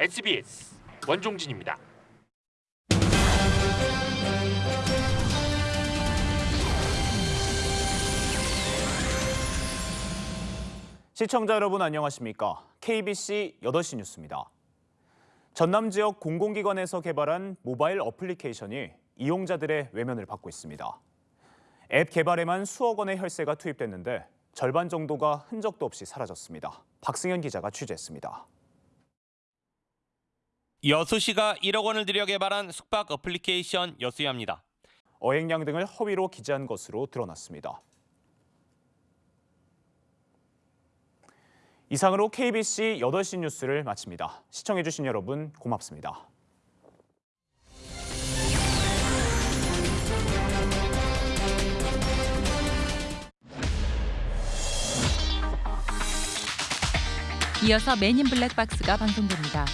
SBS 원종진입니다. 시청자 여러분 안녕하십니까? KBC 8시 뉴스입니다. 전남 지역 공공기관에서 개발한 모바일 어플리케이션이 이용자들의 외면을 받고 있습니다. 앱 개발에만 수억 원의 혈세가 투입됐는데 절반 정도가 흔적도 없이 사라졌습니다. 박승현 기자가 취재했습니다. 여수시가 1억 원을 들여 개발한 숙박 어플리케이션 여수야입니다. 어획량 등을 허위로 기재한 것으로 드러났습니다. 이상으로 KBC 8시 뉴스를 마칩니다. 시청해주신 여러분 고맙습니다. 이어서 맨인 블랙박스가 방송됩니다.